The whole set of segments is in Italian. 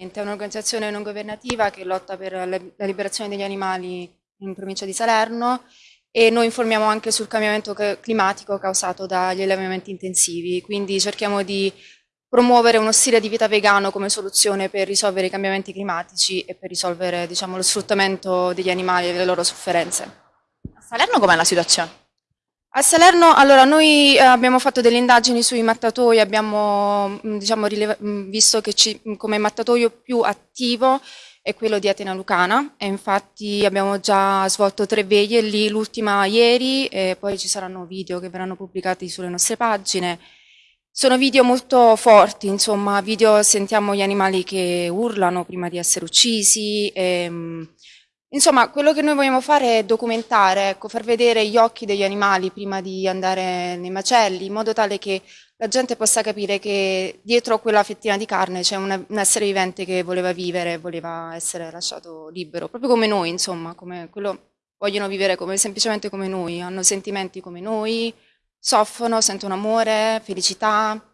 È un'organizzazione non governativa che lotta per la liberazione degli animali in provincia di Salerno e noi informiamo anche sul cambiamento climatico causato dagli allevamenti intensivi, quindi cerchiamo di promuovere uno stile di vita vegano come soluzione per risolvere i cambiamenti climatici e per risolvere diciamo, lo sfruttamento degli animali e le loro sofferenze. A Salerno com'è la situazione? A Salerno, allora, noi eh, abbiamo fatto delle indagini sui mattatoi, abbiamo diciamo, visto che ci, come mattatoio più attivo è quello di Atena Lucana e infatti abbiamo già svolto tre veglie lì, l'ultima ieri e poi ci saranno video che verranno pubblicati sulle nostre pagine sono video molto forti, insomma, video sentiamo gli animali che urlano prima di essere uccisi. E, ehm, insomma, quello che noi vogliamo fare è documentare, ecco, far vedere gli occhi degli animali prima di andare nei macelli, in modo tale che la gente possa capire che dietro quella fettina di carne c'è un essere vivente che voleva vivere, voleva essere lasciato libero, proprio come noi, insomma, come quello vogliono vivere come, semplicemente come noi, hanno sentimenti come noi, soffrono, sentono amore, felicità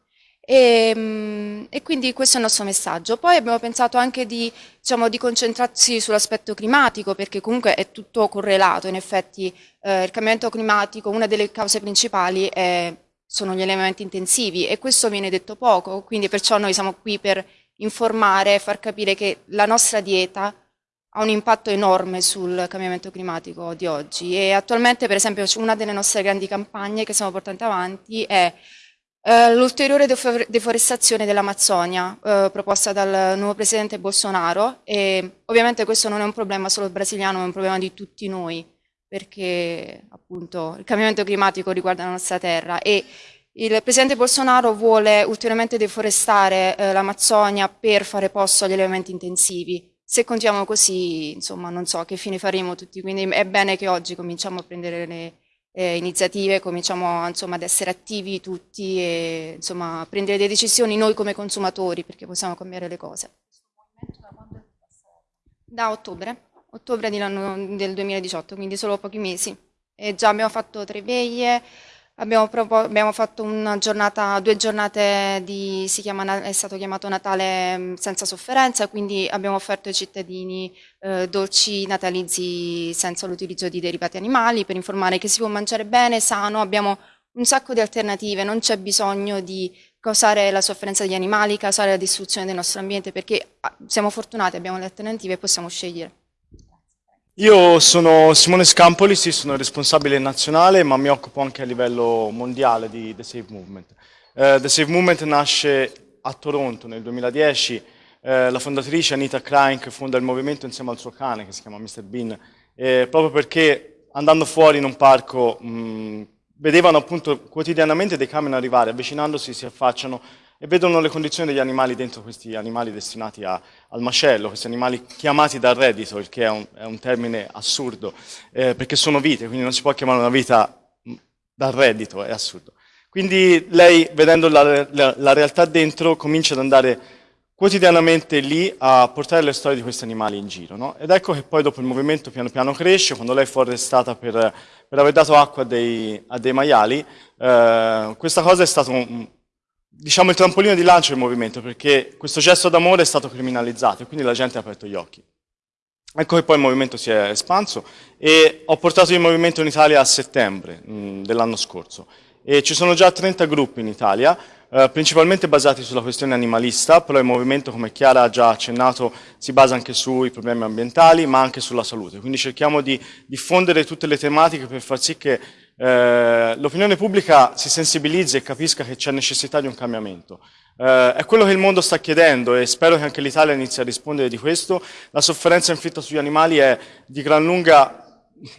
e, mm, e, quindi questo è il nostro messaggio. Poi abbiamo pensato anche di, diciamo, di concentrarsi sull'aspetto climatico perché comunque è tutto correlato, in effetti eh, il cambiamento climatico, una delle cause principali è, sono gli allevamenti intensivi e questo viene detto poco, quindi perciò noi siamo qui per informare e far capire che la nostra dieta ha un impatto enorme sul cambiamento climatico di oggi. E attualmente per esempio una delle nostre grandi campagne che stiamo portando avanti è eh, l'ulteriore deforestazione dell'Amazzonia eh, proposta dal nuovo presidente Bolsonaro e ovviamente questo non è un problema solo brasiliano, è un problema di tutti noi perché appunto il cambiamento climatico riguarda la nostra terra e il presidente Bolsonaro vuole ulteriormente deforestare eh, l'Amazzonia per fare posto agli allevamenti intensivi. Se continuiamo così, insomma, non so che fine faremo tutti, quindi è bene che oggi cominciamo a prendere le eh, iniziative, cominciamo insomma, ad essere attivi tutti e insomma, a prendere delle decisioni noi come consumatori perché possiamo cambiare le cose. Da ottobre, ottobre del 2018, quindi solo pochi mesi. E già abbiamo fatto tre veglie, Abbiamo, abbiamo, fatto giornata, due giornate di, chiama, è stato chiamato Natale mm, senza sofferenza, quindi abbiamo offerto ai cittadini eh, dolci natalizi senza l'utilizzo di derivati animali per informare che si può mangiare bene, sano, abbiamo un sacco di alternative, non c'è bisogno di causare la sofferenza degli animali, causare la distruzione del nostro ambiente, perché ah, siamo fortunati, abbiamo le alternative e possiamo scegliere. Io sono Simone Scampoli, sì, sono responsabile nazionale, ma mi occupo anche a livello mondiale di The Save Movement. Uh, The Save Movement nasce a Toronto nel 2010, uh, eh, la fondatrice Anita Crank fonda il movimento insieme al suo cane che si chiama Mr. Bean, eh, proprio perché andando fuori in un parco mh, vedevano appunto quotidianamente dei camion arrivare, avvicinandosi si affacciano e vedono le condizioni degli animali dentro questi animali destinati a, al macello, questi animali chiamati dal reddito, il che è un, è un termine assurdo, eh, perché sono vite, quindi non si può chiamare una vita mm, dal reddito, è assurdo. Quindi lei, vedendo la, la, la realtà dentro, comincia ad andare quotidianamente lì a portare le storie di questi animali in giro. No? Ed ecco che poi dopo il movimento piano piano cresce, quando lei fu arrestata per, per aver dato acqua a dei, a dei maiali, eh, questa cosa è stato un, diciamo, il trampolino di lancio del movimento, perché questo gesto d'amore è stato criminalizzato e quindi la gente ha aperto gli occhi. Ecco che poi il movimento si è espanso e ho portato il movimento in Italia a settembre dell'anno scorso e ci sono già 30 gruppi in Italia, eh, principalmente basati sulla questione animalista, però il movimento, come Chiara ha già accennato, si basa anche sui problemi ambientali, ma anche sulla salute. Quindi cerchiamo di diffondere tutte le tematiche per far sì che eh, l'opinione pubblica si sensibilizzi e capisca che c'è necessità di un cambiamento. Eh, è quello che il mondo sta chiedendo e spero che anche l'Italia inizi a rispondere di questo. La sofferenza inflitta sugli animali è di gran lunga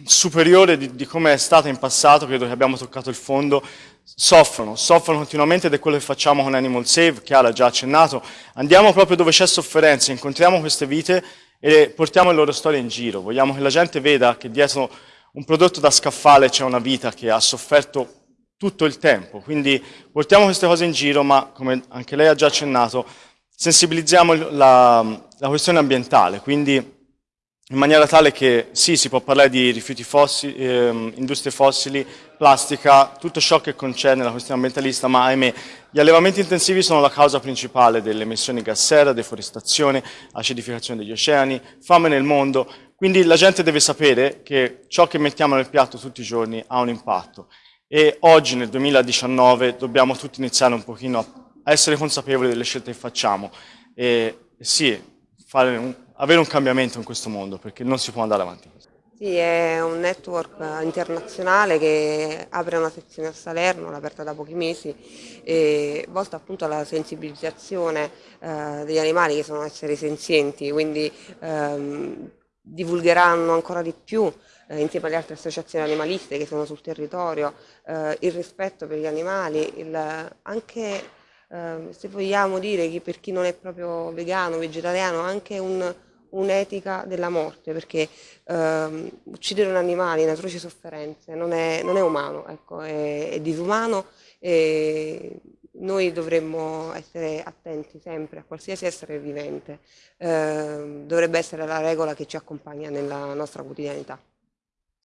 superiore di, di come è stata in passato, credo che abbiamo toccato il fondo, soffrono, soffrono continuamente ed è quello che facciamo con Animal Save, Chiara ha già accennato, andiamo proprio dove c'è sofferenza, incontriamo queste vite e portiamo le loro storie in giro, vogliamo che la gente veda che dietro un prodotto da scaffale c'è una vita che ha sofferto tutto il tempo, quindi portiamo queste cose in giro, ma come anche lei ha già accennato, sensibilizziamo la, la questione ambientale, quindi in maniera tale che sì, si può parlare di rifiuti fossili, ehm, industrie fossili, plastica, tutto ciò che concerne la questione ambientalista, ma ahimè gli allevamenti intensivi sono la causa principale delle emissioni gas serra, deforestazione, acidificazione degli oceani, fame nel mondo, quindi la gente deve sapere che ciò che mettiamo nel piatto tutti i giorni ha un impatto. E oggi nel 2019 dobbiamo tutti iniziare un pochino a essere consapevoli delle scelte che facciamo. E sì, un, avere un cambiamento in questo mondo, perché non si può andare avanti così. Sì, è un network internazionale che apre una sezione a Salerno, l'ha aperta da pochi mesi, volta appunto alla sensibilizzazione eh, degli animali che sono esseri senzienti, quindi ehm, divulgheranno ancora di più eh, insieme alle altre associazioni animaliste che sono sul territorio eh, il rispetto per gli animali, il, anche eh, se vogliamo dire che per chi non è proprio vegano, vegetariano, anche un'etica un della morte, perché ehm, uccidere un animale in atroci sofferenze non è, non è umano, ecco, è, è disumano e noi dovremmo essere attenti sempre a qualsiasi essere vivente, eh, dovrebbe essere la regola che ci accompagna nella nostra quotidianità.